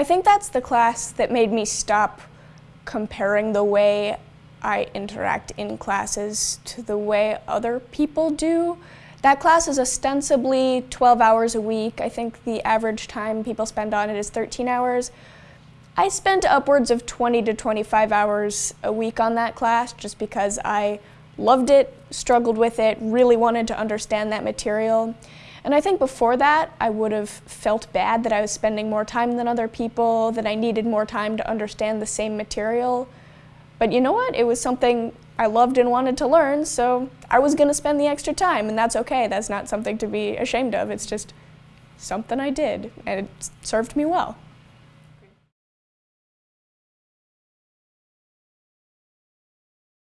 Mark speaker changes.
Speaker 1: I think that's the class that made me stop comparing the way I interact in classes to the way other people do. That class is ostensibly 12 hours a week. I think the average time people spend on it is 13 hours. I spent upwards of 20 to 25 hours a week on that class just because I loved it, struggled with it, really wanted to understand that material. And I think before that, I would have felt bad that I was spending more time than other people, that I needed more time to understand the same material. But you know what? It was something I loved and wanted to learn, so I was going to spend the extra time, and that's okay. That's not something to be ashamed of. It's just something I did, and it served me well.